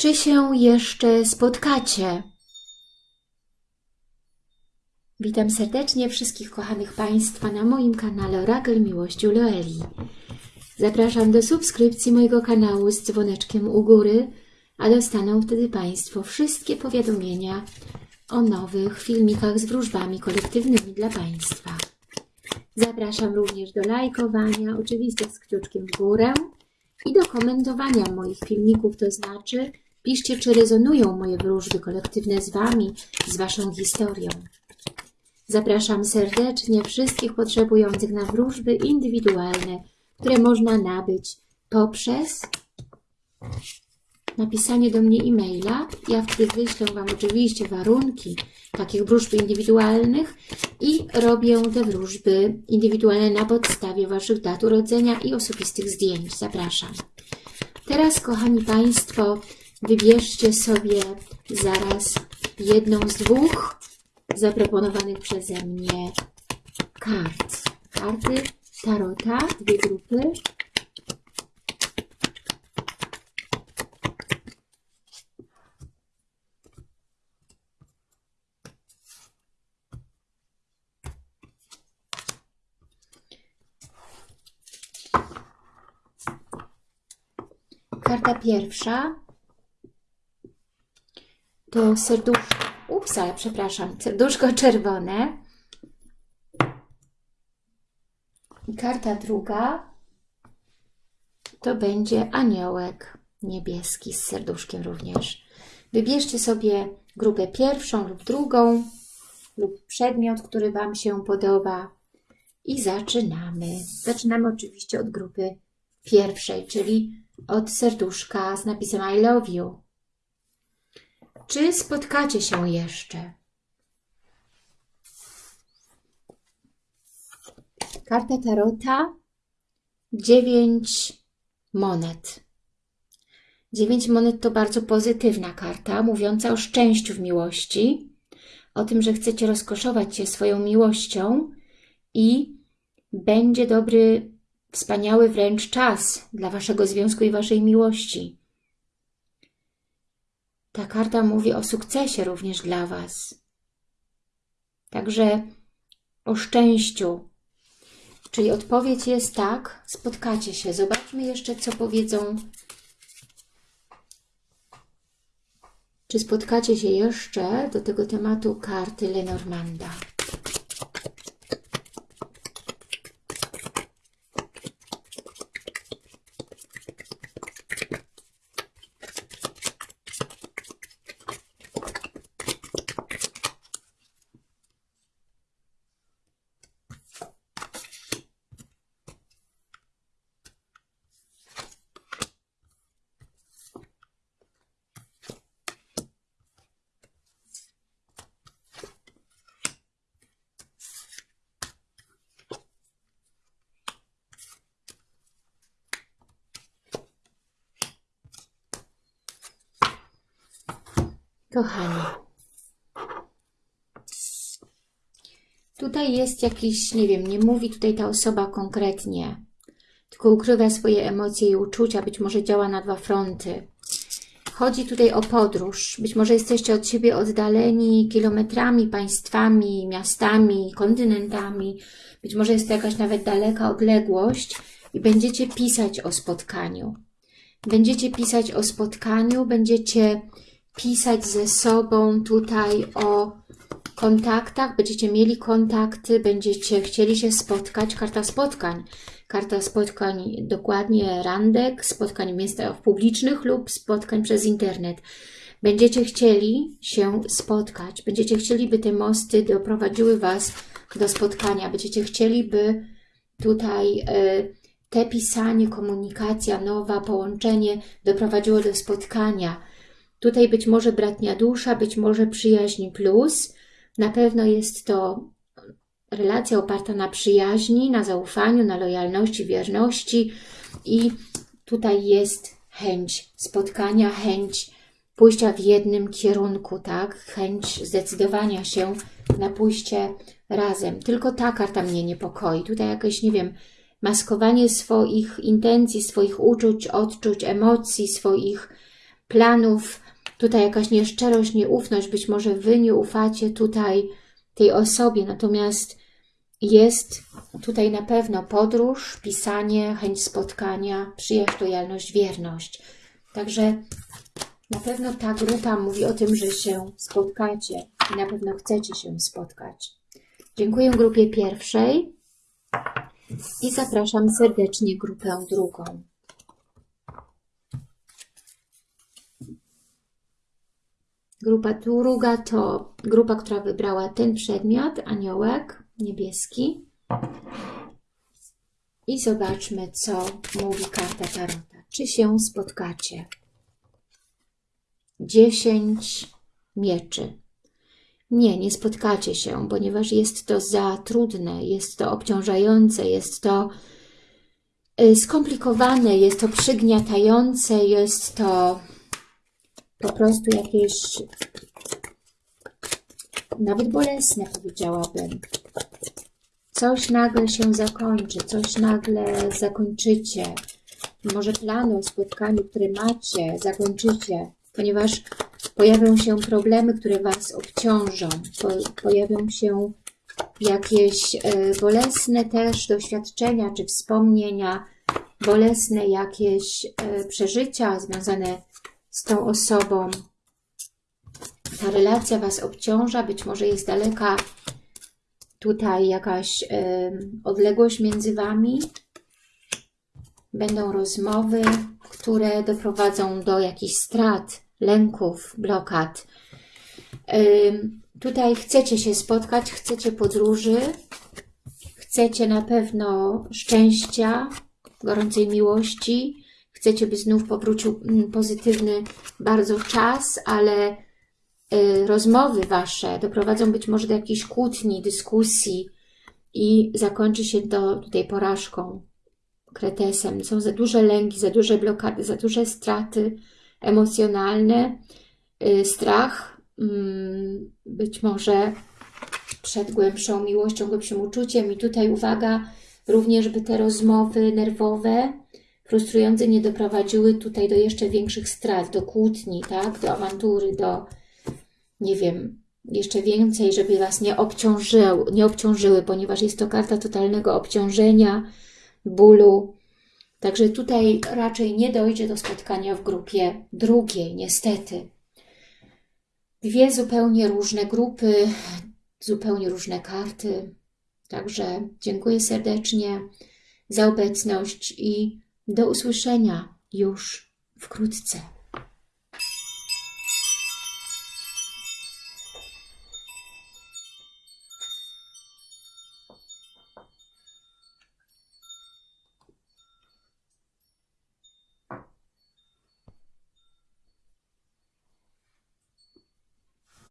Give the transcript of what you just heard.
Czy się jeszcze spotkacie? Witam serdecznie wszystkich kochanych Państwa na moim kanale Orakel Miłości Loeli. Zapraszam do subskrypcji mojego kanału z dzwoneczkiem u góry, a dostaną wtedy Państwo wszystkie powiadomienia o nowych filmikach z wróżbami kolektywnymi dla Państwa. Zapraszam również do lajkowania, oczywiście z kciuczkiem w górę i do komentowania moich filmików, to znaczy piszcie, czy rezonują moje wróżby kolektywne z Wami, z Waszą historią. Zapraszam serdecznie wszystkich potrzebujących na wróżby indywidualne, które można nabyć poprzez napisanie do mnie e-maila. Ja wtedy wyślę Wam oczywiście warunki takich wróżb indywidualnych i robię te wróżby indywidualne na podstawie Waszych dat urodzenia i osobistych zdjęć. Zapraszam. Teraz, kochani Państwo, wybierzcie sobie zaraz jedną z dwóch zaproponowanych przeze mnie kart. Karty Tarota, dwie grupy. Karta pierwsza to serduszko, upsa, przepraszam, serduszko czerwone. I karta druga to będzie aniołek niebieski z serduszkiem również. Wybierzcie sobie grupę pierwszą lub drugą lub przedmiot, który Wam się podoba i zaczynamy. Zaczynamy oczywiście od grupy pierwszej, czyli od serduszka z napisem I love you. Czy spotkacie się jeszcze? Karta Tarota. Dziewięć monet. Dziewięć monet to bardzo pozytywna karta, mówiąca o szczęściu w miłości, o tym, że chcecie rozkoszować się swoją miłością i będzie dobry, wspaniały wręcz czas dla Waszego związku i Waszej miłości. Ta karta mówi o sukcesie również dla Was. Także o szczęściu. Czyli odpowiedź jest tak, spotkacie się. Zobaczmy jeszcze, co powiedzą. Czy spotkacie się jeszcze do tego tematu karty Lenormanda? Kochani, tutaj jest jakiś, nie wiem, nie mówi tutaj ta osoba konkretnie, tylko ukrywa swoje emocje i uczucia, być może działa na dwa fronty. Chodzi tutaj o podróż. Być może jesteście od siebie oddaleni kilometrami, państwami, miastami, kontynentami. Być może jest to jakaś nawet daleka odległość i będziecie pisać o spotkaniu. Będziecie pisać o spotkaniu, będziecie pisać ze sobą tutaj o kontaktach, będziecie mieli kontakty, będziecie chcieli się spotkać, karta spotkań, karta spotkań dokładnie randek, spotkań w miejscach publicznych lub spotkań przez internet. Będziecie chcieli się spotkać, będziecie chcieli, by te mosty doprowadziły Was do spotkania, będziecie chcieli, by tutaj y, te pisanie, komunikacja nowa, połączenie doprowadziło do spotkania, Tutaj być może bratnia dusza, być może przyjaźń plus. Na pewno jest to relacja oparta na przyjaźni, na zaufaniu, na lojalności, wierności i tutaj jest chęć spotkania, chęć pójścia w jednym kierunku, tak? Chęć zdecydowania się na pójście razem. Tylko ta karta mnie niepokoi. Tutaj jakieś, nie wiem, maskowanie swoich intencji, swoich uczuć, odczuć, emocji, swoich planów, tutaj jakaś nieszczerość, nieufność, być może Wy nie ufacie tutaj tej osobie, natomiast jest tutaj na pewno podróż, pisanie, chęć spotkania, przyjaźń, lojalność, wierność. Także na pewno ta grupa mówi o tym, że się spotkacie i na pewno chcecie się spotkać. Dziękuję grupie pierwszej i zapraszam serdecznie grupę drugą. Grupa druga to grupa, która wybrała ten przedmiot, aniołek niebieski. I zobaczmy, co mówi karta Tarota. Czy się spotkacie? 10 mieczy. Nie, nie spotkacie się, ponieważ jest to za trudne, jest to obciążające, jest to y, skomplikowane, jest to przygniatające, jest to po prostu jakieś nawet bolesne, powiedziałabym. Coś nagle się zakończy, coś nagle zakończycie. Może plany o spotkaniu, które macie, zakończycie, ponieważ pojawią się problemy, które Was obciążą. Po, pojawią się jakieś e, bolesne też doświadczenia czy wspomnienia, bolesne jakieś e, przeżycia związane z tą osobą. Ta relacja Was obciąża, być może jest daleka tutaj jakaś y, odległość między Wami. Będą rozmowy, które doprowadzą do jakichś strat, lęków, blokad. Y, tutaj chcecie się spotkać, chcecie podróży, chcecie na pewno szczęścia, gorącej miłości, chcecie, by znów powrócił mm, pozytywny bardzo czas, ale y, rozmowy Wasze doprowadzą być może do jakiejś kłótni, dyskusji i zakończy się to tutaj porażką, kretesem. Są za duże lęki, za duże blokady, za duże straty emocjonalne, y, strach, mm, być może przed głębszą miłością, głębszym uczuciem. I tutaj uwaga, również by te rozmowy nerwowe frustrujące nie doprowadziły tutaj do jeszcze większych strat, do kłótni, tak? do awantury, do, nie wiem, jeszcze więcej, żeby Was nie, obciążyły, nie obciążyły, ponieważ jest to karta totalnego obciążenia, bólu. Także tutaj raczej nie dojdzie do spotkania w grupie drugiej, niestety. Dwie zupełnie różne grupy, zupełnie różne karty. Także dziękuję serdecznie za obecność i do usłyszenia już wkrótce.